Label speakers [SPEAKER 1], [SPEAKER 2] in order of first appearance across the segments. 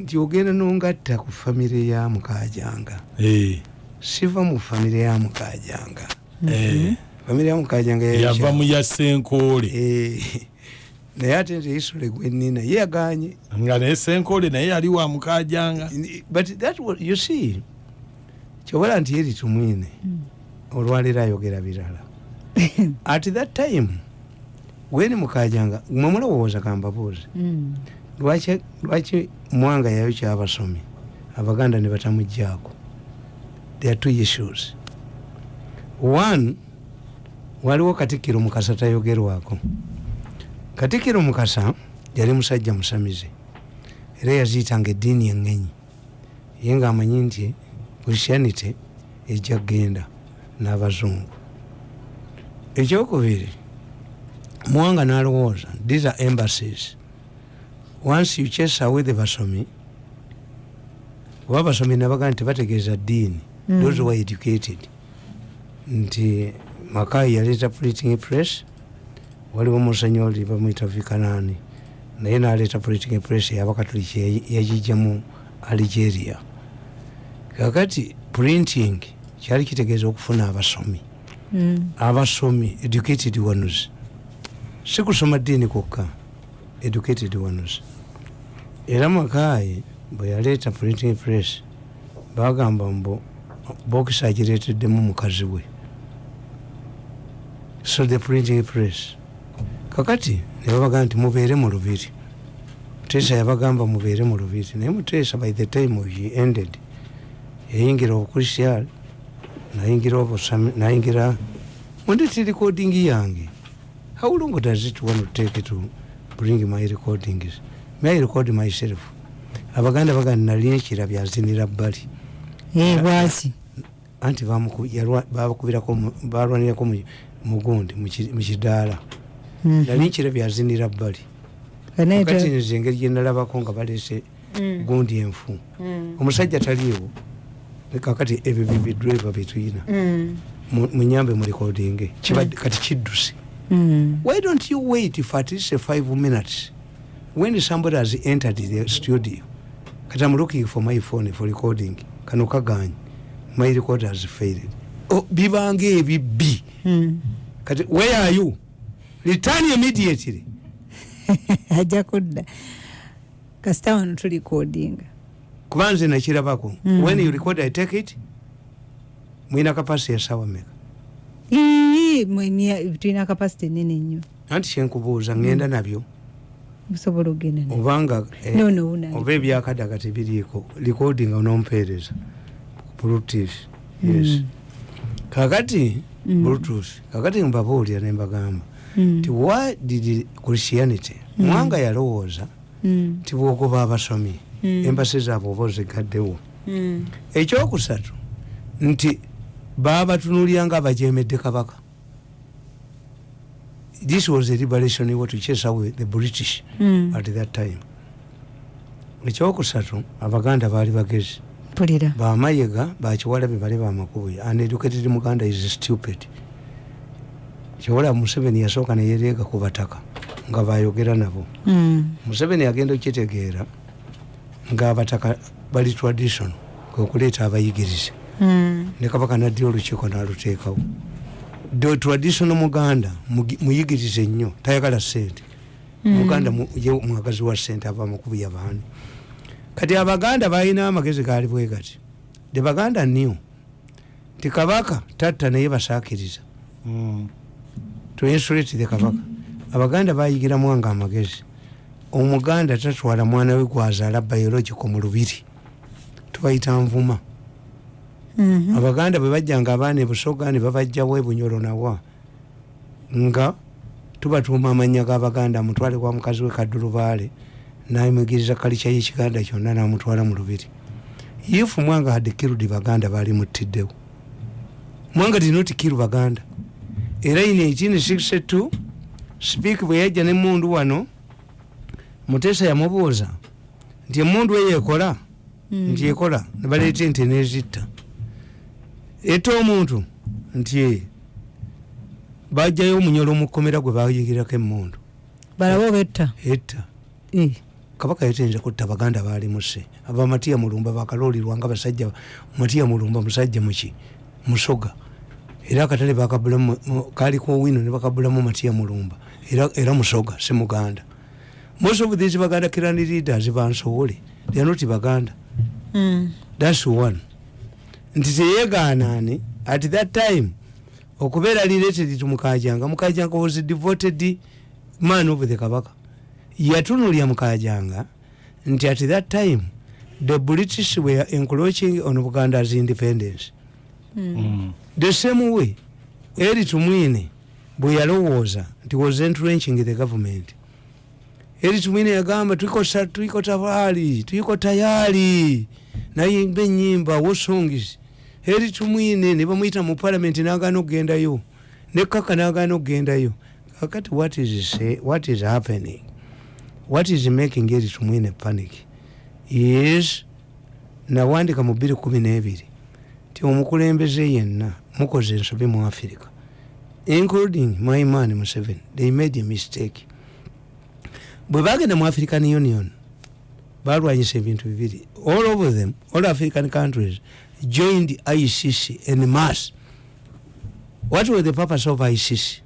[SPEAKER 1] nti ogenda nongatta ku famire ya mukajanga
[SPEAKER 2] Eh,
[SPEAKER 1] siva mu famire ya mukajanga
[SPEAKER 2] eh,
[SPEAKER 1] famire ya mukajanga
[SPEAKER 2] yava mu ya senkoole
[SPEAKER 1] Eh, naye ate nti isule gwenina ye yaganye
[SPEAKER 2] nga naye senkoole naye yali wa mukajanga
[SPEAKER 1] but that was, you see kyobala nti yeri tumwine olwaleero ayogera birala. At that time weni mukajanga mwe mulowooza kambabuuzi
[SPEAKER 3] Mm.
[SPEAKER 1] Lwaki mwanga yayo kyabasomi? Abaganda ne batamugjaako there are two issues. One waliwo katikkiro mukasa tayogerwako. Katikkiro mukasa yali musajja musamize era yaziyitanga eddiini eŋŋenyi ye ngaamanyi nti christianity ejja kgenda n'abazungu. Ekyokubiri muwanga n'alowooza these are embassies once you chase away the basomi oba basomi nabagaa nti bategeeza ddiini
[SPEAKER 3] Mm.
[SPEAKER 1] those were educated. Nti makayi yaleeta printing press waliwo musenyoli bamwita vikanani naye naleeta printing press yabakatoliki yagijjamu algeria. Kakati printing kyali kitegeeza okufuna abasomi.
[SPEAKER 3] Mm.
[SPEAKER 1] abasomi educated ones. Si kusoma ddiini kwokka educated ones. Era makayi bwe yaleeta printing press bagamba mbu bokisi agireeteddemu mukazi we. So the printing press. Kakati ne babaga nti mubeere mu lubiri. Muteesa yabagamba mubeere mu lubiri. Naye muteesa by the time he ended yayingira obukristiyani nayingira obusami nayingira mundeti recording yange. How long does it want to take to bring my recordings may i record myself? Abaganda baganda nali ekira byazinira bbali.
[SPEAKER 3] Eh, bwaki
[SPEAKER 1] anti mu- balwanirako mu- mugundi mu kidaala.
[SPEAKER 3] Mhm.
[SPEAKER 1] nali nkira byazinira bbali. Kati nze engeri gyenalabako nga balese
[SPEAKER 3] Mm.
[SPEAKER 1] gundi enfu.
[SPEAKER 3] Mm.
[SPEAKER 1] omusajja taliiwo. Kakati ebyo bibidriva byetuyina
[SPEAKER 3] Mm.
[SPEAKER 1] Mu- munyambe mu recording. Kati kidduse
[SPEAKER 3] Mm.
[SPEAKER 1] why don't you wait for at least five minutes? When somebody has entered the studio kati i'm looking for my phone for recording kano kaganye my record has failed. Oh, bibanga ebibbi
[SPEAKER 3] Mm.
[SPEAKER 1] kati where are you? Return immediately.
[SPEAKER 3] Ajja kudda. Kasita wano tulikodinga
[SPEAKER 1] kuba nze nakirabako.
[SPEAKER 3] Mm.
[SPEAKER 1] when you record i take it. Mwina kapasi meka
[SPEAKER 3] Ii, mwe- mya- tulina kapasite nene nnyo
[SPEAKER 1] anti kyenkubuuza ngenda nabyo
[SPEAKER 3] busobola okgenda nayo.
[SPEAKER 1] obanga eh, oba ebyakadaga tebiriiko recording onompeereza bluetooth yes
[SPEAKER 3] Mm.
[SPEAKER 1] kakati
[SPEAKER 3] Mm.
[SPEAKER 1] bluetooth kakati mbabuulira nembagamba
[SPEAKER 3] Mm.
[SPEAKER 1] nti why did christianity
[SPEAKER 3] Mm.
[SPEAKER 1] mwanga yalowooza
[SPEAKER 3] Mm.
[SPEAKER 1] nti bwogoba abasomi
[SPEAKER 3] Mm.
[SPEAKER 1] embasi zaabwe oba ozigaddewo
[SPEAKER 3] Mm.
[SPEAKER 1] ekyokusatu nti babatunulya nga abajemedde kabaka. This was a liberation what to chase away the british
[SPEAKER 3] Mm.
[SPEAKER 1] at that time. Ekyokusatu abaganda baali bagezi.
[SPEAKER 3] Mpulira.
[SPEAKER 1] Bamayega bakiwalabe bali bamakubuya uneducated muganda is stupid. Kiwala museveni yasooka neyereega ku bataka nga bayogera nabo.
[SPEAKER 3] Mm.
[SPEAKER 1] museveni agenda okitegeera ngaabataka bali tradition kwekuleeta abayigirize. Ne kabaka naddira olukiiko naluteekawo the traditional muganda muyigirize nnyo tayagala sente
[SPEAKER 3] Mm.
[SPEAKER 1] muganda mu- ye mwagazi wa sente ava mukubuya baani. Kati abaganda balina amagezi gaali bwe gati. The baganda new ti kabaka tatta naye basaakiriza.
[SPEAKER 2] Mm.
[SPEAKER 1] to insulate the kabaka. Abaganda bayigira mwanga amagezi. Omuganda tatwala mwana we gwazaala biological mu lubiri. Tubayita nvuma. Abaganda bwe bajjanga abaana ebusoga ne babajjawo ebunyolo nawa nga tubatuuma amannya g'abaganda mutwale kwa mukazi we kaddulubaale namwigiriza kalica y'ekiganda kyonna namutwala mu lubiri. Ifu mwanga hadde kirudi baganda baali muttiddewo. Mwanga did not kill baganda. Era in 1862 speak bwe yajja nemundu wano muteesa yamubuuza nti emundu eyo ekola
[SPEAKER 3] Mm.
[SPEAKER 1] nti ekola nebaleeta ente nezitta etta omuntu nti "Eh, bajjayo omunyolo mukomera gwe bayigirako emundu
[SPEAKER 3] balaba obetta
[SPEAKER 1] etta?
[SPEAKER 3] Eh.
[SPEAKER 1] kabaka yatenze kutta baganda balimuse abamatiya mulumba bakalolirwa nga basajja matiya mulumba musajja muki musoga era akatale kaliko wino ne bakabulamu matiya mulumba. Era, musoga si muganda. Most of these baganda kirani leaders bansowole they are not baganda.
[SPEAKER 3] Mm.
[SPEAKER 1] thats one nti teyeganane at that time okubeera related to mukajanga mukajanga was devoted man of the kabaka. Yatunulya mukajanga nti at that time the british were encroaching on buganda's independence.
[SPEAKER 2] Mm.
[SPEAKER 1] the same way eri tumwine bwe yalowooza nti was entrenching the government. Eri tumwine yagamba tuiko sa- tuiko tayari tuiko tayari nayimba enyimba wosongis eri tumwine ne bamwyita mu parliament nagana okugendayo ne kaka nagana okugendayo kakati what is, say, what is happening? What is making eri tumwine panic? Is nawandika mu 212 ti omukulembeze yenna mukoze ensobi mu africa. Including my man museveni. They made a mistake. Bwe bagenda mu african union balwanyisa ebintu bibiri. All of them all african countries joined icc en mass what was the purpose of icc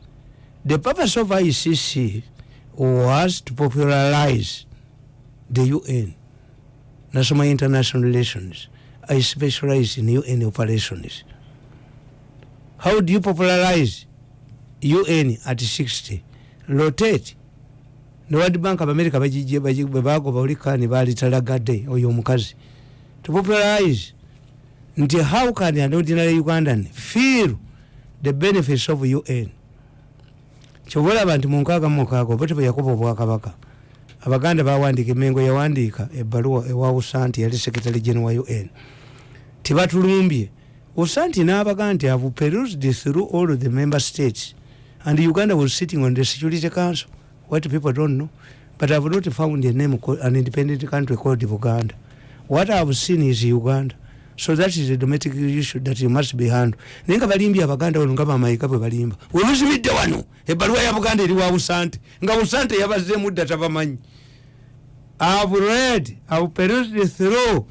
[SPEAKER 1] the purpose of icc was to popularize the un national international relations i specialize in un operations how do you popularize un at 60 rotate ne world bank abamerica bagijje bagi- bwe bagoba olikani balitalagadde oyo omukazi to popularize nti how can an ordinary ugandan feel the benefits of un kyoba olaba nti munkaaga mumukaaga oba tebwe yakuba obwakabaka abaganda bawandiika emengo yawandiika ebbaluwa ewa usanti yali secretary general wa un tibatulumbye usanti n'abaga nti have perused through all the member states? And uganda was sitting on the security council. What people don't know but i've not found a name an independent country called buganda. What i've seen is uganda so that is a domestic issue that you must be handled. Naye nga balimbye abaganda wano nga bamaika bwe balimba. Webuzibidde wano ebbaluwa ya buganda eri wa busante nga busante yabazeemu dda tabamanyi. I've read i've perused through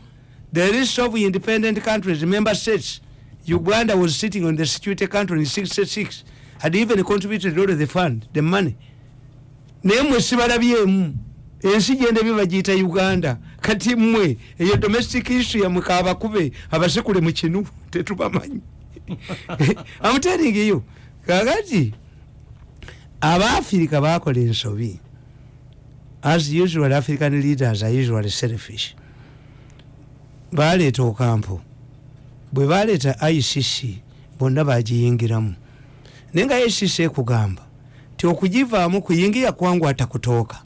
[SPEAKER 1] the list of independent countries member states. Uganda was sitting on the security council in 66 had even contributed all the fund the money. Naye mwe sibalabyemu ensi gyenda byo bagiyita uganda kati mmwe eyo domestic issue yamwe kabakube abasekule mu kinu tetubamanyi amuteningiyo kakati abaafirika bakola ensobi. As usual african leaders are usually selfish. Baleeta okampo. Bwe baleeta icc bonna bagiyingiramu. Naye nga icc ekugamba ti okugivaamu kuyingira kwangu atakutooka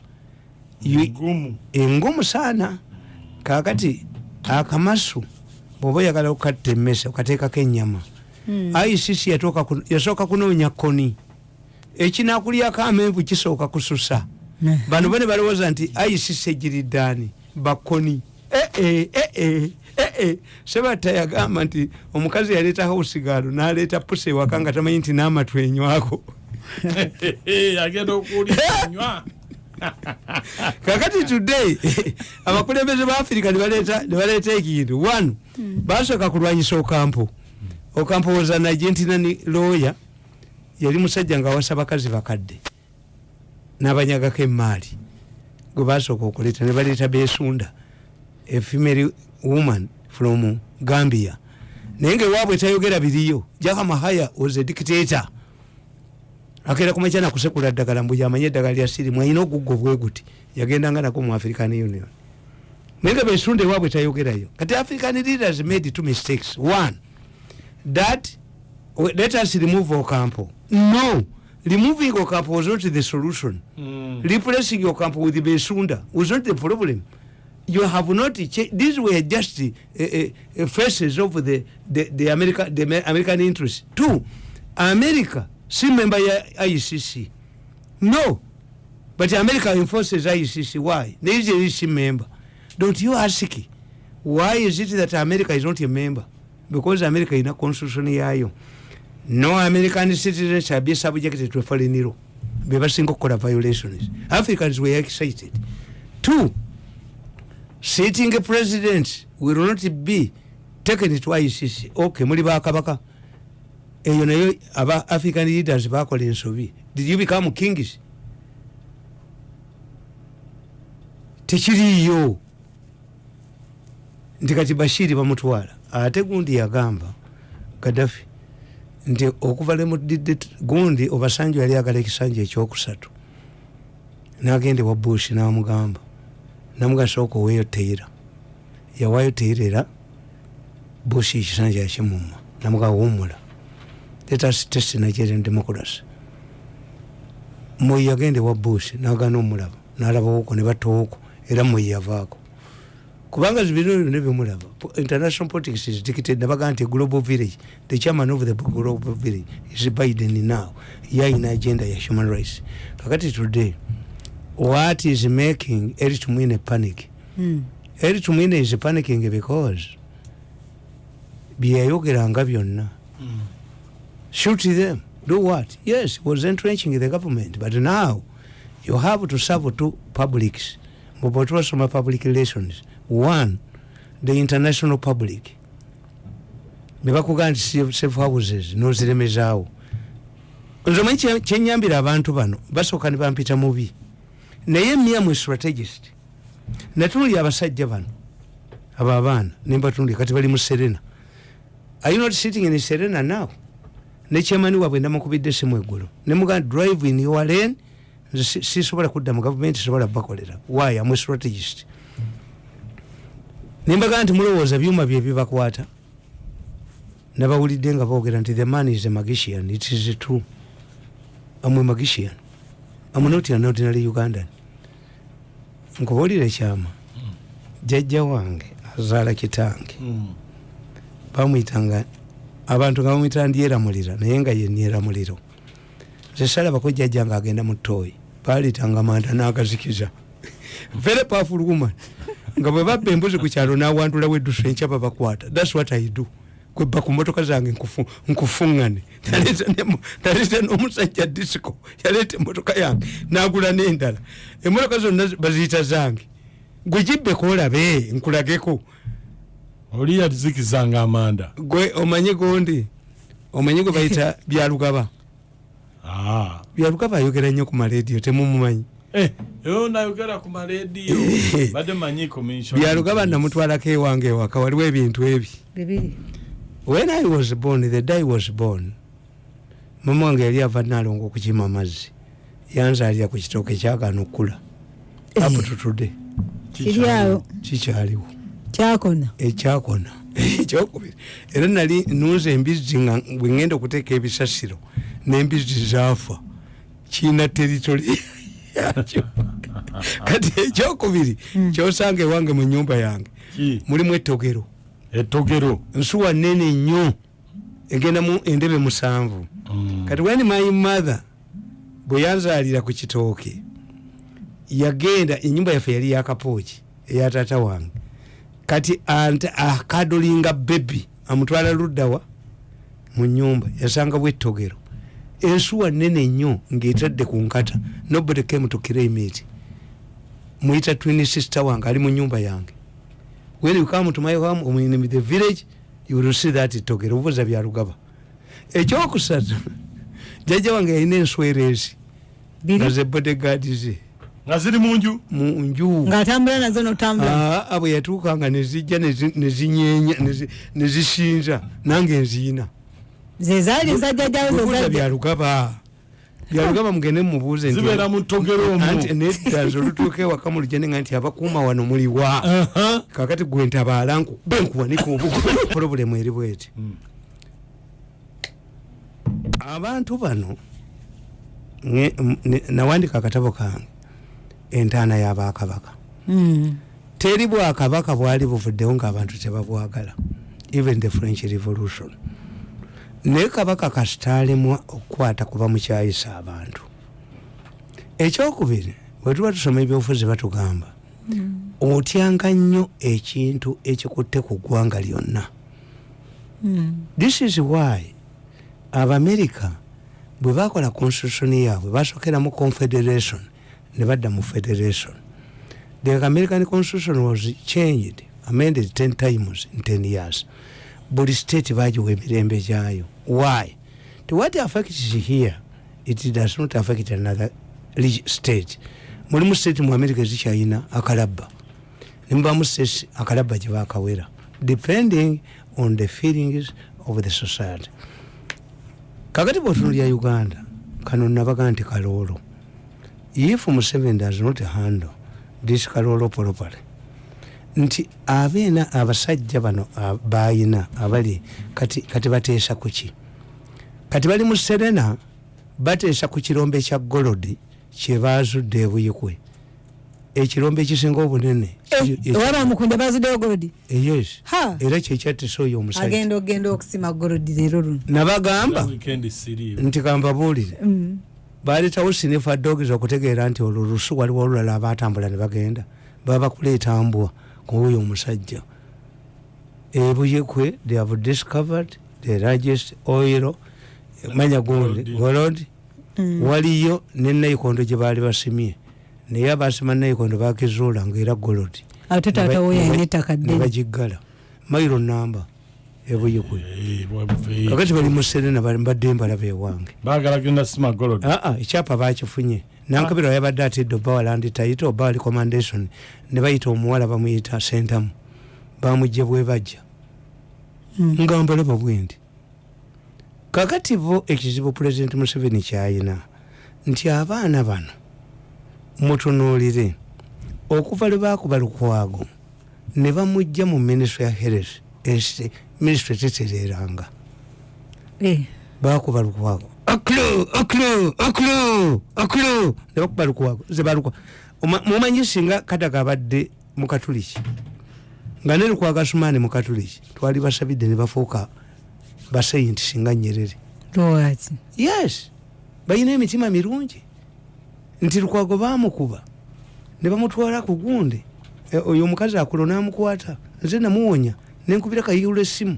[SPEAKER 1] You-
[SPEAKER 2] Gumu.
[SPEAKER 1] engumu saana kakati akamasu bwoba oyagala okukatta emmese okateekako ennyama
[SPEAKER 3] Mm.
[SPEAKER 1] icc yasooka kunoonya koni. Ekinakulyako amenvu kisooka kususa.
[SPEAKER 3] Eh.
[SPEAKER 1] bano bane balowooza nti icc egiriddaani bakoni ee ee sebatta yagamba nti omukazi yaleeta hausigaalo n'aleeta pusa ewaka nga tamanyi nti n'amatu enywako.
[SPEAKER 2] Agenda okulinywa
[SPEAKER 1] kakati today abakulembeze ba afirika nebaleeta ekintu. One basooka kulwanyisa okampo okampo was an argentinani lawyer. Yali musajja nga awasa bakazi bakadde. N'abanyagako emaali gwe basooka okuleeta ne baleeta besunda a female woman from gambia. Naye ngaewaabwe tayogera biriyo. Jaka mahaya was a dictator akeera kumakya nakusekula ddagala mbu yamanye eddagala lya sirimu alina oguggo bwe guti yagendanga nako mu african union. Naye nga besunda ewaabwe tayogerayo kati african leaders made two mistakes. One that let us remove ocampo. No removing ocampo was not the solution.
[SPEAKER 2] Mm.
[SPEAKER 1] replacing your camp with besunda was not the problem. You have not cha- these were just uh, uh, faces of the, the, the, America, the Amer- american interest. Two america si member ya icc no. But america enforces icc why? Nigeria is member. Don't you ask why is it that america is not a member? Because america ina constitution yayo. No american citizen shall be subjected to foreign law. Bebasinga okukola violations africans were excited. Two sitting president will not be taken to icc ok muli bakabaka eyo nayo aba african leaders bakola ensobi. Did you become kings tekiriyo nti kati bashiri bamutwala ate gundi yagamba gadafi nti okuva lemudidde gundi obasanju yali agala ekisanja ekyokusatu. Nagende wa bush namugamba namugamba sooka oweeyo teira yawayo teira era bush ekisanja yakimuma namugamba wumula letas test nigerian democracy moyi yagende wa bush nagana omulaba nalabawoko nebatowoko era moyi yavaako. Kubanga zibino byonna byomulaba international politics is dictated nabagaa nti global village the chairman of the global village is biden now. Yaina agenda ya human rights. Kakati today what is making eric mwine panic?
[SPEAKER 3] Mm.
[SPEAKER 1] eric mwine is panicking because byeyayogeranga byonna shoot them do what? Yes he was entrenching the government but now you have to serve two publics. Mubotwasoma public relations? One the international public. Nebakugaa nti safe- houses noziremezaawo nze omanyi kye- kyenyambira abantu bano basooka ne bampita mubi naye miamu strategist. Natunulya abasajja bano abo abaana nembatunulya kati bali mu serena. Are you not sitting in serena now nekyemani waabwe namukubidde simu eggulo nemugaa drive in your lane nze si- sisobola kudda mu gavumenti sobola bakolera. Why? Am strategist. Nembagaa nti mulowooza byuma bye bibakwata. Nabawulidde nga boogera nti the man is a magician. It is true. Amwe magician. Am not an ordinary ugandan. Nkubuulira ekyama jjajja wange azaala kitange.
[SPEAKER 2] Mm.
[SPEAKER 1] Abantu nga bamwita ndyeramulira naye nga ye nyeramuliro nze salabako jjajja nga agenda mu tooyi balitanga manda n'agazikiza. Very powerful woman. Nga bwe babba embuzi ku kyalo n'awantulawo eddusu enkya babakwata. Thats what i do. Kwebba ku motoka zange nkufu- nkufuŋŋane. Naleeta n'omusajja disco yaleeta emotoka yange n'agula n'endala. Emotoka zonna baziyita zange. Gwe gibbeko olabe nkulageko
[SPEAKER 2] oli yazikizanga amanda.
[SPEAKER 1] Gwe omanye gondi omanye gwe bayita byalugaba?
[SPEAKER 2] Ah.
[SPEAKER 1] byalugaba ayogera nnyo ku marediyo temumumanyi
[SPEAKER 2] Eh,
[SPEAKER 1] byalugaba namutwalako ewange ewaka waliwo ebintu ebi. When i was born the day I was born mama wange yali ava nalonga okukima amazzi. Yanzalira ku kitooke up to today.
[SPEAKER 3] Kiri awo.
[SPEAKER 1] Kikyaliwo
[SPEAKER 3] kyakona
[SPEAKER 1] ekyakona. Ekyokubiri. Era nali nunza embizzi nga bwe ngenda okuteeka ebisasiro n'embizzi zaafa. Kiina teritole yakyo. Kati ekyokubiri kyosanga ewange mu nyumba yange. Mulimu ettogero.
[SPEAKER 2] Ettogero?
[SPEAKER 1] Nsuwa nene nnyo. Egenda mu endebe musanvu.
[SPEAKER 2] Mm.
[SPEAKER 1] kati when my mother bwe yanzaalira ku kitooke yagenda enyumba yaffe yali yakapooki eya taata wange kati akadolinga bebi amutwala luddawa mu nyumba yasanga bwettogero ensuwa nene nnyo ngaetadde ku nkata nobody came to claim it muyita twin sister wange ali mu nyumba yange. When you come to my home or in the village you will see that togero obuuza byalugaba ekyokusatu jajja wange yalina enswereezi nga
[SPEAKER 3] biri?
[SPEAKER 1] Ze bodegaadi ze
[SPEAKER 2] nga ziri mu nju.
[SPEAKER 1] Mu nju.
[SPEAKER 3] Ngaatambula nazo notambula.
[SPEAKER 1] Aa bwe yatuukanga nezijja nezi- nezinyenya nezi- nezisinza nange nziina.
[SPEAKER 3] Zezaali zajjajjawo zezajja
[SPEAKER 1] byalugaba byalugaba mugende mumubuuze nti-
[SPEAKER 2] zibeera mu ttogero omwo
[SPEAKER 1] anti nedda nze olutuuka ewaka mu lujende nga nti abakuuma wano muliwa kakati gwe ntabaala nku benkuwanika obukola purobulemu eri bweti.
[SPEAKER 2] Mm.
[SPEAKER 1] abantu bano nawandika akatabo kange entaana y'abakabaka
[SPEAKER 3] Mm.
[SPEAKER 1] teri bwakabaka bwali buvuddewo ng'abantu tebabwagala even the french revolution. Naye kabaka kasitaalemwa okukwata kuba mukyayisa abantu. Ekyokubiri bwe tuba tusoma ebyobufuzi batugamba otyanga nnyo ekintu ekikutte ku ggwanga lyonna.
[SPEAKER 3] Mm.
[SPEAKER 1] this is why abamerika bwe bakola constitution yaabwe basokera mu confederation ne badda mu federation. The american constitution was changed amended 10 times in 10 years. Buli state bagiwa emirembe gyayo. Why? To what affects here it does not affect another state. Mulimu state mu america ezikyalina akalabba nimubamu states akalabba gyebakawera depending on the feelings of the society. Kakati bwotunulya uganda kano nabaga nti kaloolo if museveni does not handle this kaloolo properly nti abeena abasajja bano bayina abali kati, kati bateesa kuki kati bali mu serena bateesa ku kirombe kya golodi kyebazudde ebuyikwe. Ekirombe ekisinga obunene
[SPEAKER 3] ewaba mukunda bazuddeyo golodi
[SPEAKER 1] yes.
[SPEAKER 3] Ha.
[SPEAKER 1] era kyekyatisa oyo omusajja. Nabagamba nti kambabuulire
[SPEAKER 3] Mm.
[SPEAKER 1] baletawo sinifa dogs okutegeera nti olwo lusu waliwo olulala abatambula ne bagenda baba bakuleeta mbwa kuoyo omusajja ebuyekwe they have discovered the largest oil manya gundi
[SPEAKER 2] Gold.
[SPEAKER 1] gold
[SPEAKER 3] Mm.
[SPEAKER 1] waliyo ne nayikondo gye baali basimye naye abasima nayikondo bakizuula ngaera golodi
[SPEAKER 3] ate taata wo yalina ettaka ddene
[SPEAKER 1] nebagiggala mairo namba ebuyekwe
[SPEAKER 2] Eh,
[SPEAKER 1] kakati bali mu serena bali mbadde mbalaba ewange.
[SPEAKER 2] Baagala genda sima golod
[SPEAKER 1] aa ekyapa bakifunye nankabirwa yabadde atidde oba walandi taito oba wali commandation ne bayita omuwala bamuyita sentamu. Bamugye bwe bajja.
[SPEAKER 3] Mm.
[SPEAKER 1] nga mbalaba bwendi kakati bo ekizibu pulezidenti museveni kyayina nti abaana bano mutunuulire. Okuva lwe bakuba lukwago ne bamugja mu minisitule ya health minisitule tetereranga
[SPEAKER 3] Eh,
[SPEAKER 1] bakuba aklo nebakuba lukwago zebalukwa mumanyi singa kataga abadde mukatuliki nga ne lukwaga sumaani mukatuliki twali basabidde ne bafuuka basayinti singa nyerere. Yes. Balina emitima mirungi. Nti lukwago bamukuba ne bamutwala ku gundi. E, oyo omukazi akulo namukwata. Nze namuwonya nenkubira kayiula essimu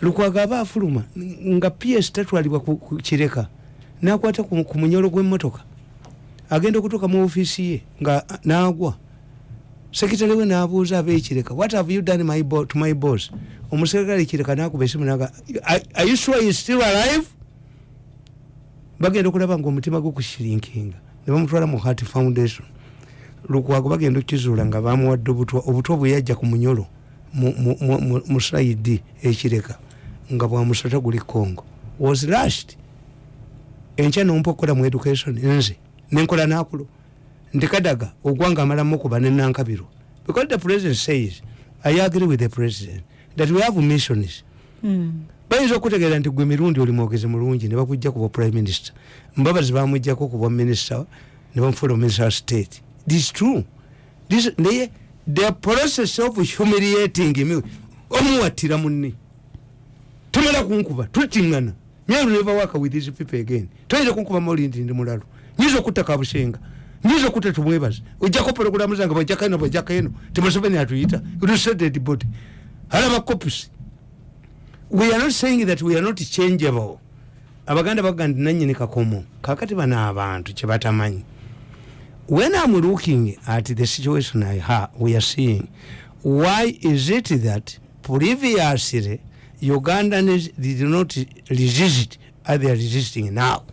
[SPEAKER 1] lukwago aba afuluma nga ps tatwalibwa ku kireka. Nakwata ku munyolo gw'emmotoka agenda okutuuka mu ofiisi ye nga a, nagwa. Sekitale we nabuuza abekireka what have you done my to my boss? Omuserikale kireka nakuba esimu naga "Are- you sure is still alive? Bagenda okulaba nga omutima gwe kushrinkinga ne bamutwala mu heart foundation. Lukwago bagenda okukizuula nga bamuwadde obutwa obutwa bwe yajja ku munyolo mu- mu- mu- mu- mu saidi ekireka nga bwamusota guli congo. Was rushed enkya nompa okukola mu education nze nenkola nakulo. Nti kadaga ogwanga amala mukuba nenankabirwa because the president says i agree with the president that we have missions
[SPEAKER 3] Mm.
[SPEAKER 1] bayinza okutegeera nti gwe mirundi oli mwogezi mulungi ne bakujja kuba prime minister. Mbabazi bamujjako kuba minister ne bamufuula minister wa state. This true. This naye the process of humiliating me omuwattira munne. Tomala kunkuba tutiŋŋana nyalu never work with these people again. Toyinza kunkuba maulindi ndi mulalo nyinza okutta kabusenga. Nyinza okutta tumwebaza ojjako pologulamu zange bajjakaino bajjakaino temuseveni atuyita. Ruseded body. Alaba copies we are not saying that we are not changeable. Abaganda baga nti nanyini kakomo. Kakati bano abantu kyebatamanyi when i'm looking at the situation I ha, we are seeing why is it that previously ugandans did not resist as they are resisting now?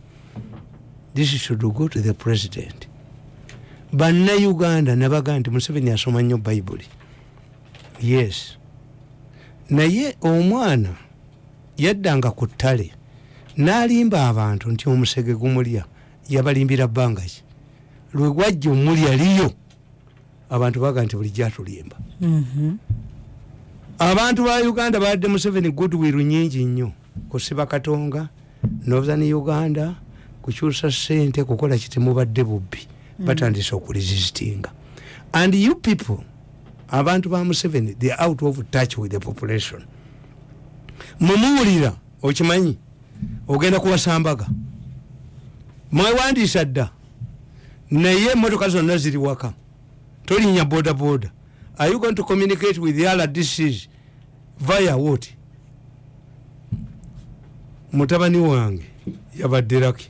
[SPEAKER 1] This should go to the president. Bannayuganda nabaga nti museveni asoma nnyo bayibuli yes. Naye omwana yaddanga ku ttale n'alimba abantu nti omusege gumulya yabalimbira bbanga ki lwe gwajja omulya liyo abantu baga nti bulijjo atulimba
[SPEAKER 3] Mhm.
[SPEAKER 1] abantu ba uganda badde museveni goodwill nyingi nnyo kusiba katonga northern uganda kukyusa sente kukola kitemubadde bubbi batandise okuresistinga and you people abantu ba museveni they are out of touch with the population. Mumuwulira okimanyi ogenda kuwasambaga mwewandiisa dda naye emotoka zonna ziri waka. Tolinnya boda boda are you going to communicate with the rdcs via what? Mutabani wange yabadde laki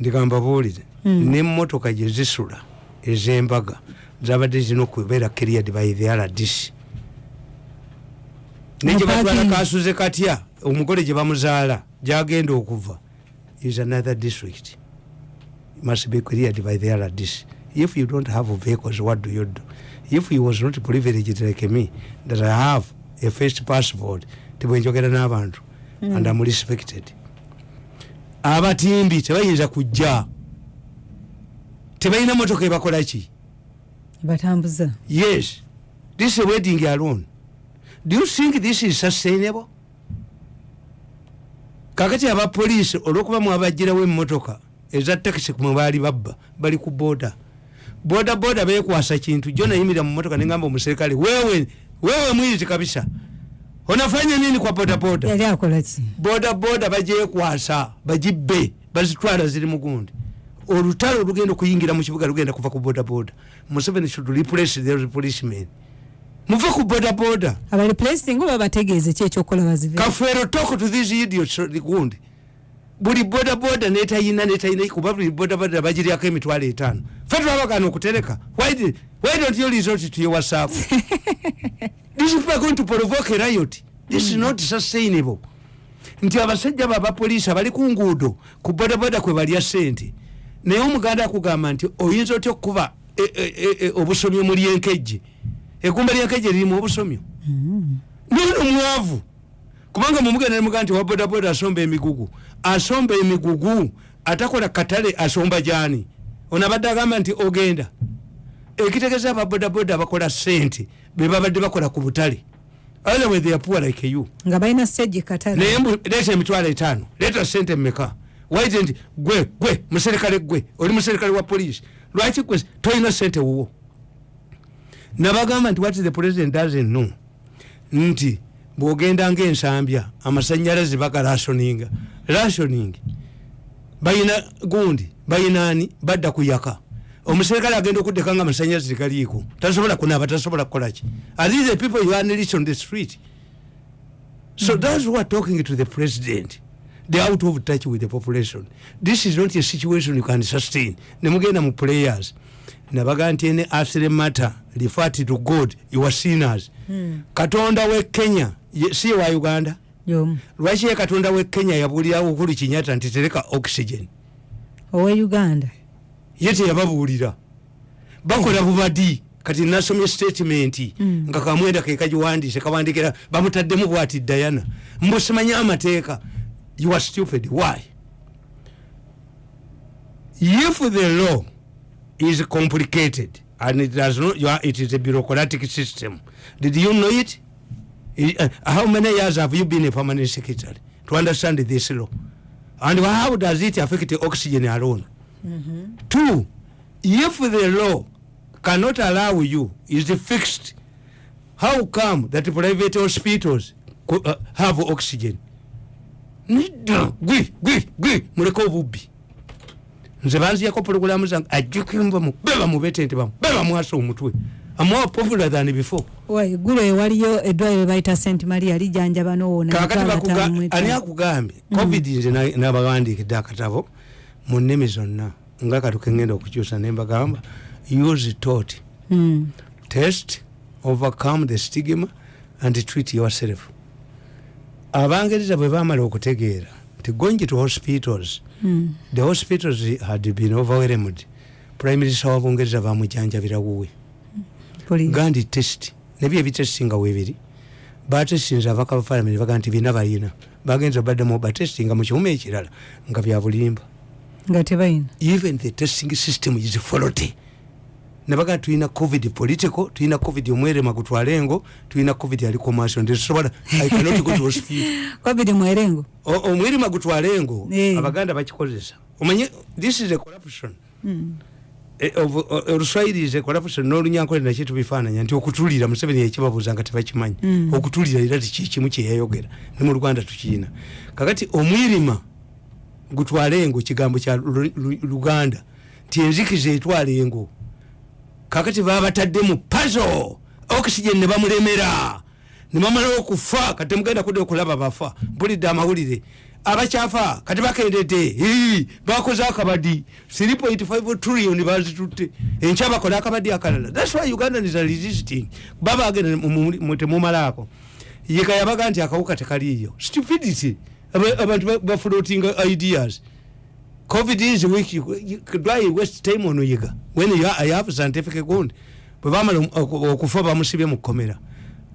[SPEAKER 1] ndigamba buulire
[SPEAKER 3] Mm.
[SPEAKER 1] nemmotoka gyezisula ezembaga zabadde zirina okubeera cleared by the rdc naye gye batwala
[SPEAKER 3] Parking.
[SPEAKER 1] kasuze katya omugole gye bamuzaala gyagenda okuva is another district must be cleared by the rdc if you don't have vehicles what do you do? If you was not privileged like me that i have a first passport tibwenjogera n'abantu mm. and am respected. Abatimbi tebayinza kujja. Tebalina motoka ebakolaki
[SPEAKER 3] batambuza.
[SPEAKER 1] Yes. This is wedding alone. Do you think this is sustainable? Kakati abapoliisi olwokuba mwabajirawo emotoka eza takisi mwe baali babba bali ku boda. Boda boda bekwasa kintu. Jo nayimirira mu motoka nengamba omuserikale wewe wewe mwizi kabisa. Onafanya nini kwa boda boda
[SPEAKER 3] yali akola ki?
[SPEAKER 1] Boda boda bagyekwasa bagibbe bazitwala ziri mugundi olutalo olugenda okuyingira mu kibuga lugenda kuva ku boda boda museveni should replace the policemen. Muve ku boda boda
[SPEAKER 3] abaliplacingi oba bategeeze ki ekyokukola bazive?
[SPEAKER 1] Kafeero talk to these idiots gundi buli boda boda netayina netayina kuba buli boda boda bagiryako emitwalo etaano. Fe twabagana okutereka. Why, don't you resort to your whatsapp? These people are going to provoke a riot. This is not sustainable. Nti abasajja babapoliisi abali ku nguudo ku bodaboda kwe balya sente naye omuganda akugamba nti oyinza otya okukuba e- e- e- e- obusomyo mu lyenkejje egumba lyenkejje lirimu obusomyo? Nono mwavu. Kubanga mumugenda nemugaa nti wa bodaboda asomba emigugu asomba emigugu atakola katale asomba jani ono abadde agamba nti ogenda. Ekitegeeza ababodaboda abakola sente bebabadde bakola ku butale. Otherwise they are poor like you.
[SPEAKER 3] Nga balina stage katale
[SPEAKER 1] naye leeta emitwalo etaano leeta sente mmeka? Waite nti gwe gwe muserikale gwe oli muserikale wa poliisi? Lwaki gwe tolina sente wuwo? Nabagamba nti what the president doesn't know nti bwogenda ngaensambya amasanyalaze bagarasoninga rasoning bayina gundi bayinaani badda kuyaka omuserikale agenda okuddeka nga amasanyalaze tegaliiko tasobola kunaaba tasobola kukolaki are these the people you unleash on the street So that's who are talking to the president. Are out of touch with the population. This is not a situation you can sustain. Nemugenda mu players. Nabaga nti ene after matter refer to God, you are sinners. Katonda we Kenya, si wa Uganda. Lwaki ye katonda we Kenya yabulirawo Uhuru Kenyatta nti tereka oxygen.
[SPEAKER 3] owe uganda
[SPEAKER 1] Ye teyababuulira. Bakola bubadi kati nasomye statement
[SPEAKER 3] Mm.
[SPEAKER 1] nga kamwenda ke kagiwandiise kawandikira bamutaddemu bwati Diana mbusimanye amateeka you are stupid why if the law is complicated. And it does not you are, it is a bureaucratic system. Did you know it? Uh, how many years have you been a permanent secretary to understand this law? And how does it affect the oxygen alone? Two if the law cannot allow you is the fixed how come that private hospitals uh, have oxygen? Muleke obubbi nze banziyako pologulamu zange ajjukimbamu be bamubetente bamu be bamwasa omutwe. Amuwa popular than before.
[SPEAKER 3] Eggulu eyo waliyo eddwaliro bayita st maria lijjanjaba nowoona
[SPEAKER 1] kakati bakuga- ani akugambye? Covid nze na- nabawandikidde akatabo mu nnimi zonna. Nga katuke ngenda okukyusa nembagamba use tot
[SPEAKER 3] Hmm.
[SPEAKER 1] test overcome the stigma and treat yourself. Abangereza bwe bamala okutegeera nti going to hospitals.
[SPEAKER 3] Hmm.
[SPEAKER 1] the hospitals had been overwhelmed. Prime minister wa bungereza bamujanjabira wuwe. Gandi test. Nebyo ebitestinga webiri. Batestinze abaka bafalamenti baga nti bina bayina bagenza baddemu batestinga mu kiwuma ekirala nga byabulimba
[SPEAKER 3] nga tebayina.
[SPEAKER 1] Even the testing system is faulty nebaga tulina covid political tulina covid omwerema gutwale engo tulina covid ali commercial. Ntetusobola i cannot go to hospital.
[SPEAKER 3] Covid mwerengo
[SPEAKER 1] omwerema gutwale engo
[SPEAKER 3] Eh.
[SPEAKER 1] abaganda bakikozesa. Omanye this is a corruption.
[SPEAKER 3] Hmm.
[SPEAKER 1] Eh, of- o- oluswayiri is a corruption. N'olunyankole nakyo tubifaananya nti okutulira museveni yakibabuuza nga tebakimanyi.
[SPEAKER 3] Mm.
[SPEAKER 1] okutulira era tikikimu kyeyayogera. Ne mu luganda tukiyina kakati omwirima gutwale engo kigambo kya Lu- Lu- luganda nti enzikiza etwala engo kakati babatadde mu pazo oxygen ne bamulemera. Ne bamala okufa kati temugenda kudde okulaba bafa. Mpulidde amawulire. Abakyafa kati bakendedde bakoze akabadi. 3.5 trillion bazitutte. Enkya bakola akabadi akalala. Thats why ugandan is resisting. Babagenda temumalaako yeka yabaga nti akawuka tekaliiyo. Stupidity. Aba- abantu ba- bafloatinga ideas covid is weak You- you- why waste time on yiga. When you ha- you have scientific ground. Bwe bamala oku- okufa bamusibye mu kkomera.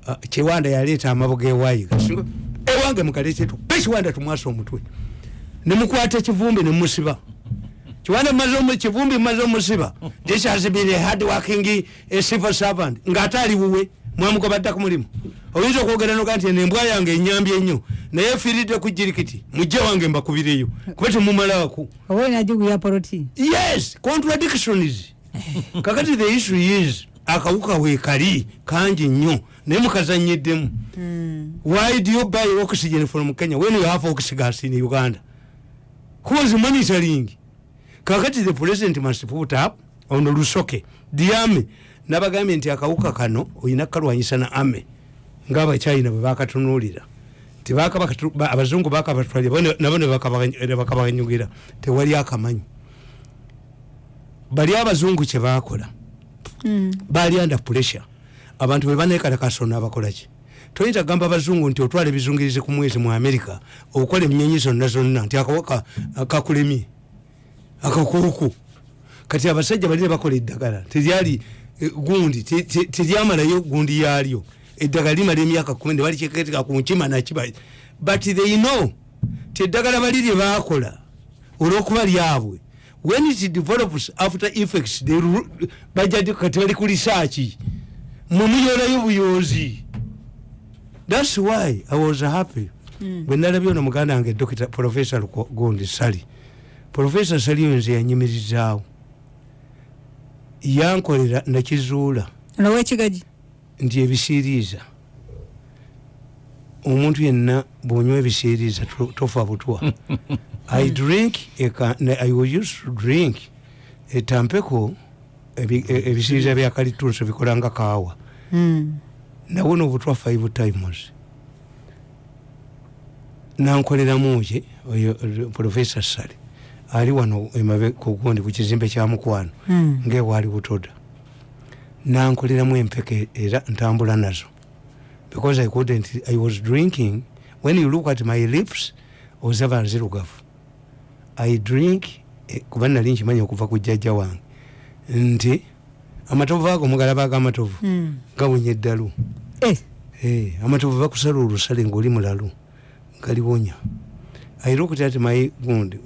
[SPEAKER 1] Ah, kiwanda yaleeta amabo gewayiga Singa- ewange mukaleetetu bekiwanda tumwasa omutwe. Nemukwata ekivumbi nemusiba kiwanda kivumbi maze omusiba. This has been a hard working a civil servant. Ng'ate ali wuwe mwamugoba dda ku mulimu. Oyinza okwogera noga nti eno embwa yange enyambye ennyo naye efiiridde ku jirikiti mujje wange mbakubireyo. Kuba temumalaako yes contradictions kakati the issue is akawuka weekali kangi nnyo naye mukazanyeddemu. Why do you buy oxygen from kenya? When you have oxygas in uganda. Who is monitoring? Kakati the president must put up on lusoke. The army nabagambye nti akawuka kano olina kalwanyisa na ame ngaabachina bwe bakatunuulira abazungu bakabatwalira nabo ne bakabagany- ne bakabaganyugira tewali akamanyi. Bali abazungu kyebakola bali under pressure. Abantu bwe banekalakasona abakolaki toyinza kugamba abazungu nti otwala ebizungirizi ku mwezi mu america okukola eminyenyi zonna zonna nti akawaka kakulemye akakuuku. Kati abasajja bali ne bakola eddagala teryali gundi te- te- teryamalayo gundi yaalyo eddagala limala emyaka kumi ne balikeketeka ku nkima nakiba. But they know ti eddagala bali lye bakola olwokuba lyabwe. When it develops after effects bajja kati bali ku lisaaki mwemuyolayo buyonzi thats why i was happy bwe nalabye ono muganda wange dokita professor gundi sali. Professor sali oyo nze yanyimirizaawo yankolera nakizuula
[SPEAKER 3] ono wekigagi
[SPEAKER 1] nti ebisiiriiza. Omuntu yenna bwonywa ebisiiriiza to- tofa butwa. I drink i was used to drink etampeko ebi- e- ebisiiriiza bya kalitunso bikola nga kaawa. Nawona obutwa five times. Nankoleramu ki oyo oyo professor sale ali wano emabe kugundi ku kizimbe kya mukwano ngaewaali butoda. Nankoleramu empeke era ntambula nazo. Because i couldn't i was drinking when you look at my lips ozaba nzirugavu. I drink eh, kuba nali nkimanya okuva ku jjajja wange. Nti amatovu ago mugalaba ag'amatovu gawunya eddalu. Eh, amatovu bakusala olusale ngaoli mulalu galiwonya airokuti ati mai gundi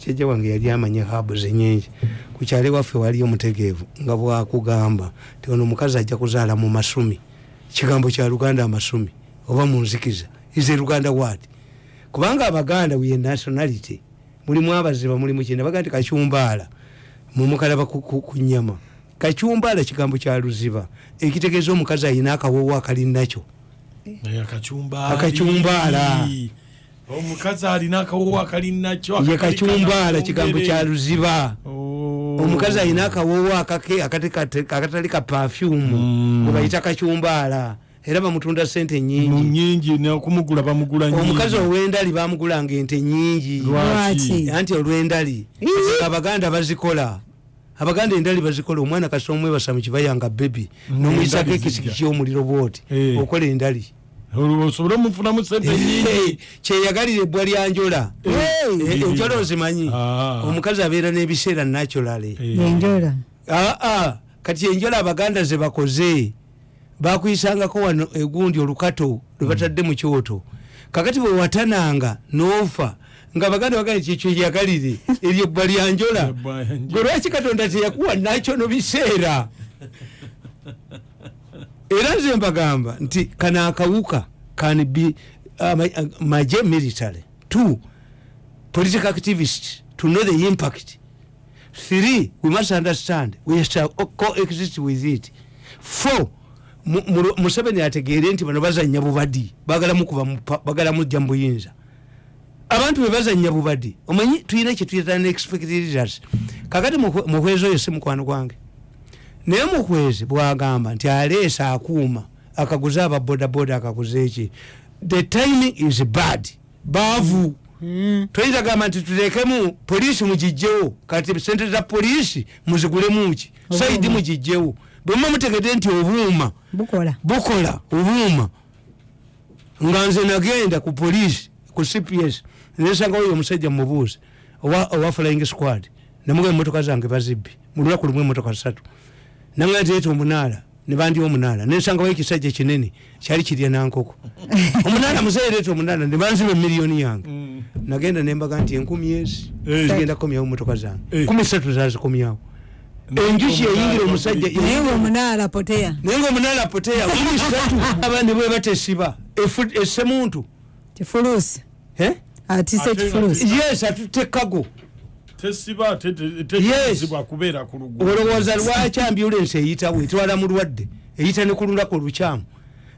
[SPEAKER 1] jjajja wange yali amanya habu zenyingi kukyale waffe waliyo mutegeevu nga bwakugamba ti ono omukazi ajja kuzaala mu masumi. Kigambo kya luganda amasumi oba munzikiza ize luganda wati kubanga abaganda wiye nationality mulimu abaziba mulimu kina baga nti kacyumbaala mumukalaba ku- nyama kacyumbaala kigambo kya luziba ekitegeeza omukazi ayina akawowo akali nakyo.
[SPEAKER 2] Akacyumbaali
[SPEAKER 1] Akacyumbaala.
[SPEAKER 2] Omukazi alina akawowo akali nakyo
[SPEAKER 1] ye kacyumbaala kigambo kya luziba.
[SPEAKER 2] Oh.
[SPEAKER 1] omukazi alina kate- akatali ka pafyumu
[SPEAKER 2] Mm.
[SPEAKER 1] webayita kacyumbaala era bamutunda sente nyingi
[SPEAKER 2] nokumugula bamugula
[SPEAKER 1] omukazi ow'endali bamugulanga ente nyingi anti olw'endali abaganda bazikola. Abaganda endali bazikola omwana kasi omwebasa mu kibayanga bebi nomuyisako ekisiki kyomuliro bwoti
[SPEAKER 2] Eh.
[SPEAKER 1] okola endali
[SPEAKER 2] osobole omufunamu sente nyingi
[SPEAKER 1] kyeyagalira ebbwa lya njola
[SPEAKER 2] Eh.
[SPEAKER 1] enjola ozimanyi?
[SPEAKER 2] Ah.
[SPEAKER 1] omukazi abeera n'ebiseera naturale
[SPEAKER 2] Eh.
[SPEAKER 3] enjola
[SPEAKER 1] aa kati enjola abaganda ze bakoze. Bakuyisangako wano egundi olukato lwe batadde mu kyoto. Kakati bwe watananga n'ofa nga abaganda bagane kyekyo yagalire eryo Ebbwa lya njola. gwe lwaki katonda teyakuwa nakyo no biseera era nze mbagamba nti kano akawuka can be ama- maje military. Two political activists to know the impact. Three we must understand we shall coexist with it. Four Mu- Mu- museveni ategeere nti bano bazanya bubadi bagala mujja mu buyinza. Abantu bwe bazanya bubadi omanyi tulina kyetuyita neexpectators kakati muhwe- muhwezi oyo si mukwano gwange naye muhwezi bwagamba nti aleesa akuuma akaguza ababodaboda akaguza eki? The timing is bad. Baavu.
[SPEAKER 3] Mm.
[SPEAKER 1] toyinza gamba nti tutekemu poliisi mugijjewo? Kati sente za poliisi muzigulemuki saidi mugijjewo. Bwemba mutegedde nti obuuma.
[SPEAKER 3] Bukola.
[SPEAKER 1] Obuuma. Nga nze nagenda ku poliisi ku cps nesanga oyo omusajja mubuuzi owa flying squad. Nemuga emotoka zange bazibbi. Mulunaku lumu emotoka satu nanga ntireeta omunaala nebandya omunaala nensangawo ekisajja kinene kyali kirya nankoko. Omunaala muzeereeta omunaala nebanziba emiliyoni yange.
[SPEAKER 2] Mm.
[SPEAKER 1] nagenda nembaga nti enkumi ezi
[SPEAKER 2] Eh.
[SPEAKER 1] zigenda kukomyawo motoka zange.
[SPEAKER 2] Eh.
[SPEAKER 1] kumi satu zazikomyawo enjuki eyingira omusajja
[SPEAKER 3] naye ngaomunaala poteya.
[SPEAKER 1] Naye ngaomunaala poteya kumi satu abandi bwe batesiba. Efu- essemuntu
[SPEAKER 3] kifuluusi. Atise kifuluusi.
[SPEAKER 1] Yes atutekago
[SPEAKER 2] tesiba te- te-
[SPEAKER 1] Yes.
[SPEAKER 2] tekirizibwa kubeera ku luguudo.
[SPEAKER 1] Olowooza lwaki ambulensi eyitawo etwala mulwadde eyita ne ku lunaku olukyamu?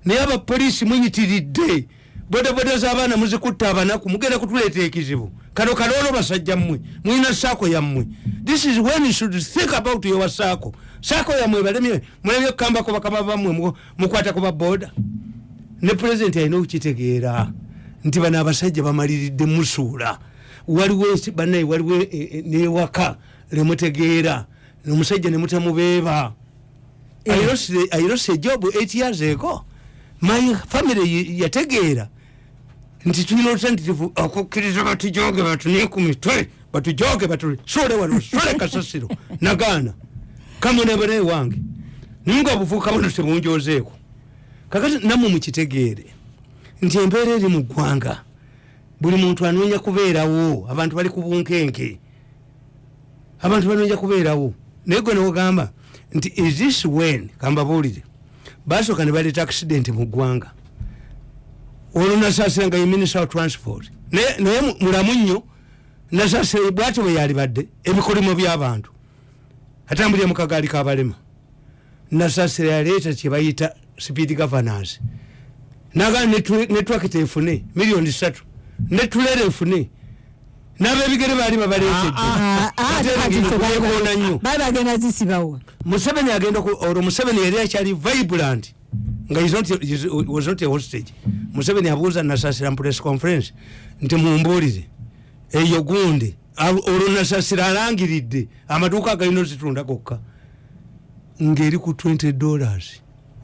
[SPEAKER 1] Naye abapoliisi muyitiridde. Bodaboda z'abaana muzikutta abanaku mugenda kutuleeta ekizibu. Kano kaloolo basajja mmwe mulina saako yammwe. This is when you should think about your saako saako yammwe balemye mulemye okukambako bakama bammwe mu- mukwata ku baboda ne pulezidenti alina okukitegeera nti bano abasajja bamaliridde musuula waliwo bannaye waliwo e- e- newaka lemutegeera omusajja nemutamubeeba I lost a job years ago. My family yategeera. Nti tulina olutanditivu okukkiriza batujoge batunye ku mitwe batujoge batu sole wano sole kasasiro nagaana. Kamunebone wange. Ninga obuvuuka buno tebunjozeeko kakati nammwe mukitegeere. Nti embeera eri mu ggwanga buli muntu anoonya kubeerawo abantu bali ku bunkenke. Abantu banoonya kubeerawo. Naye gwe newogamba nti is this when kambabuulire basooka ne baleeta accident mu ggwanga? Olwo nasaasira nga ye minister of transport. Naye naye mu- mulamu nnyo nasaasira bwati bwe yalibadde ebikolimo by'abantu atambulira mu kagaali kabalema nasaasira yaleeta kyebayita speed governance. Nagaa netwakita efune miliyoni satu netulera efune n'abebigere baali babaleetedde.
[SPEAKER 3] Ah, ah,
[SPEAKER 1] kubeekoona nnyo. museveni agenda olwo museveni yali akyali vibrant nga was not a hostage. Museveni abuuza nasasira mu press conference nti mumbuulire eyo gundi. Olwo nasasira alangiridde amaduuka agalina ozitunda gokka ng'eri ku 20 dollars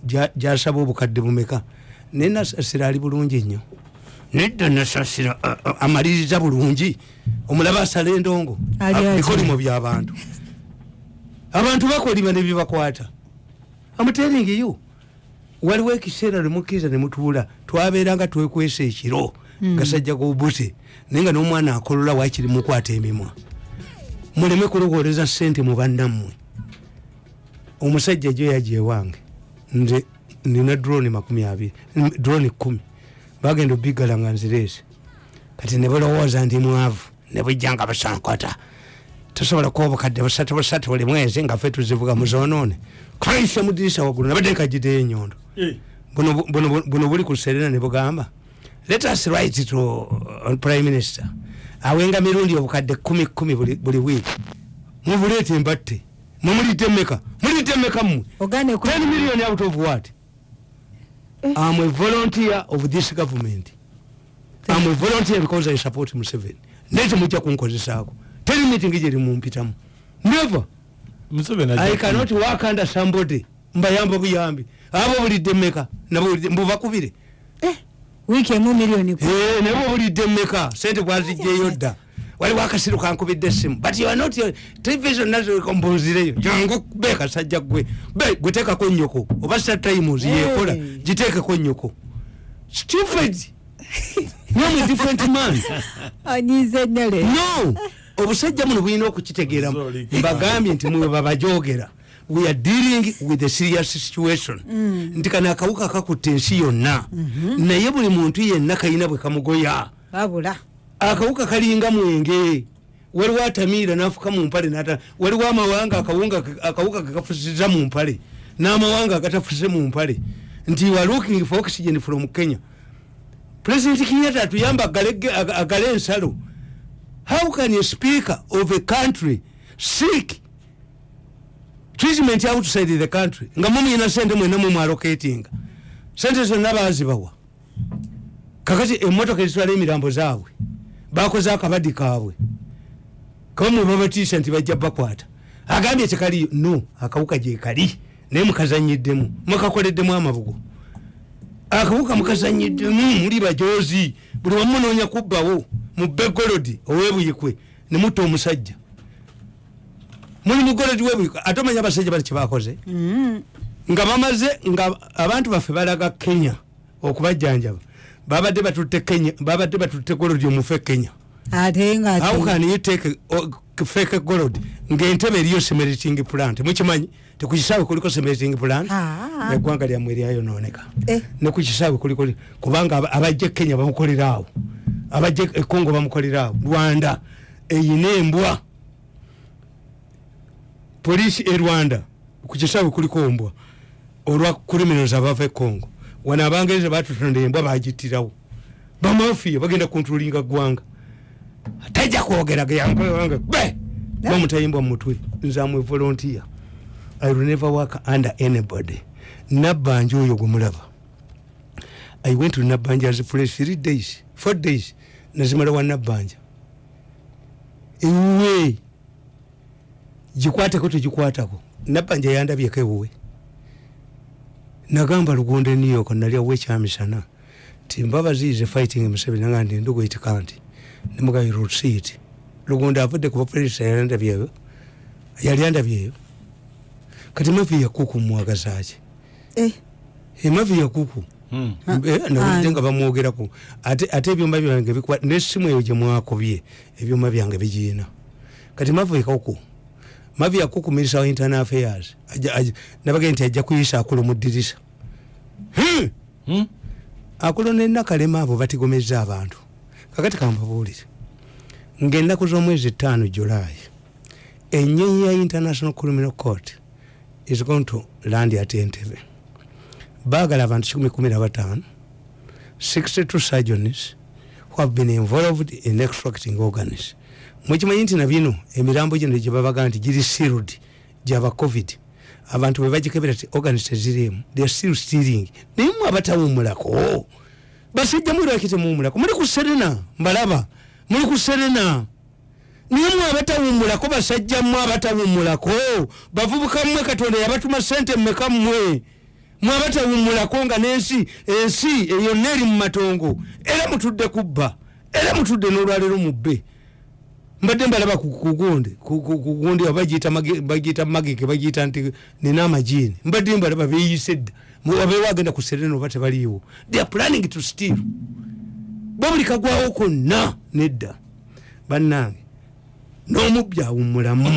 [SPEAKER 1] gya- gyasaba obukadde bumeka? Naye nasasira ali bulungi nnyo nedda nasasira amaliriza bulungi. Omulaba asala endongo bikolimo by'abantu abantu bakolima nebibakwata amuteringiyo waliwo ekiseera nemukkiriza nemutuula twabeeranga twekwesa ekiro gasajja gobute naye nga n'omwana akolola wakiri mukwata emimwa. Muleme kulowooleza sente mu bannammwe. Omusajja jo yaja ewange nze nina drone makumi abiri drone kumi bagenda obigala nga nzireese. Kati nebulowooza ndi mwavu nebujjanga busankwata tosobola kuba obukadde busatu busatu buli mwezi nga ffe tuzivuga muzonoone kaisa mudirisa waggulu nabadde nkagiteyo enyondo.
[SPEAKER 2] Eh,
[SPEAKER 1] buno bu- buno bu- buno buli ku serena ne bugamba let us write to uh, prime minister awenga mirundi obukadde kumi kumi buli wiiki. Mubuleete embatte mumulidde mmeka mulidde mmeka mmwe
[SPEAKER 3] ogane ku
[SPEAKER 1] 10 million out of what i'm a volunteer of this government. I'm a volunteer because i support museveni. Naye temujja kunkozesaako teri meeting gyeri mumpitamu never. I cannot work under somebody. Mbayamba buyambi abo bulidde mmeka mbubakubire
[SPEAKER 3] wiiki emu miliyoni
[SPEAKER 1] Eh, naye obulidde mmeka sente bwazijjeyo dda waliwo akasiru kankubidde essimu. But you are not television nazo mbunzireyo jangu be kasajja gwe. Be gwetekako nyoko oba satimes yekola giteekeko nyoko stupid. Nomwe different man.
[SPEAKER 3] Anyize nnele
[SPEAKER 1] no. Obusajja muno bulina okukitegeera mbagambye nti mwe babajogera we are dealing with a serious situation. Nti kano akawuka kakutte ensi yonna. Naye buli muntu yenna kalina bwe kamugoya.
[SPEAKER 3] Babula
[SPEAKER 1] akawuka kalinga mwenge. Waliwo atamiira nafuka mu mpale nata waliwo amawanga akawuka kekafusiza mu mpale n'amawanga agatafuse mu mpale nti you are looking for oxygen from kenya. President kenyatta atuyamba agale- aga- agale ensalo. How can a speaker of a country seek treatment outside the country? Nga mumuyina sente mwena mumwalocatinga sente zonna bazibawa kakati emotoka ezitwala emirambo zaabwe bakoze akabadi kaabwe. Kamwe babatiisa nti bajja bakwata. Agambye tekaliyo no akawuka gyekali naye mukazanyiddemu. Mukakoleddemu amabugo. Akawuka mukazanyiddemu muli bajozi buli wamunoonya kubbawo mu begolodi owebuyikwe nemutta omusajja. Muli mugolodi webuyikwe ate omanya abasajja bali kyebakoze
[SPEAKER 3] Mm.
[SPEAKER 1] nga bamaze nga abantu baffe balaga kenya okubajjanjaba babadde batutte kenya babadde batutte golodi omufe kenya.
[SPEAKER 3] Ate nga
[SPEAKER 1] how can you take a fake gold? Ngaentebe eriyo semeriting plant. Mukimanyi tekukisaawe kuliko semeriting plant?
[SPEAKER 3] Ah.
[SPEAKER 1] eggwanga lyammwe eryayononeka
[SPEAKER 3] Eh.
[SPEAKER 1] nekukisaawe kuliko kubanga aba- abajja e kenya bamukoleraawo abajja e congo bamukoleraawo rwanda eyina embwa. Polisi e rwanda kukisaawe kuliko mbwa olwa criminals abava e congo wano abangereza batutonda embwa bagitirawo bamafiya bagenda kuntulinga ggwanga tajja kwogeraga yange be! Bamutayimbwa mumutwe nze amwe volunteer. I will never work under anybody. Nabbanja oyo gwemulaba i went to nabbanja as place three days four days nazimala wa nabbanja ewuwe gikwateko tegikwatako. Nabbanja yandabyeko ewuwe nagamba lugonde new york nalyawo ekyamisana timbabaziize fighting museveni nga ndi ndugoitika nti nemugayi rusiiti lugonde avudde ku bapulisa yandabyeyo yali andabyeyo kati mavi yakuku mwagazaki
[SPEAKER 3] Eh,
[SPEAKER 1] emavi yakuku.
[SPEAKER 2] Hmm.
[SPEAKER 1] Eh, nawulidde
[SPEAKER 3] Ah.
[SPEAKER 1] nga bamwogerako. Ate ebyuma byange bikwa nesimu eyo gyemwakobye ebyuma byange bigiina. Kati mavi yakuku mavi yakuku minister wa internal affairs. Nabagee nti ajja kuyisa akulo mu ddirisa. Hmm? akulo nenakalema abo batigomeza abantu. Kakati kambabuulire. Ngaennaku z'omwezi ttaano julayi ennyonyi ya international criminal court is going to land at entebe baagala abantu 115 62 surgeons who have been involved in extracting organs mwekimanyi nti nabino emirambo gino gyebabaga nti giri sealed gyaba covid abantu bwebagikebera ti organs teziriemu still stealing. Naye mwe abatawumulako basajja mulwaki temuwumulako muli ku serena mbalaba muli ku serena naye mwe abatawumulako basajja mmwe abatawumulako bavubuka mmwe katonda yabatuma sente mmeka mmwe. Mwe abatawumulako nga n'ensi ensi yonna eri mu matongo. Era mutudde kubba era mutudde n'olwaleero mubbe mbadde mbalaba ku- kugundi ku- ku- kugundi oba bagiyita magike bagiyita nti nina amajiini mbadde mbalaba beyise dda. Mu- abeewo agenda ku serena oba tebaliiwo. They are planning to steal. Bo buli kagwawo konna nedda. Bannange n'omubbi awummulamu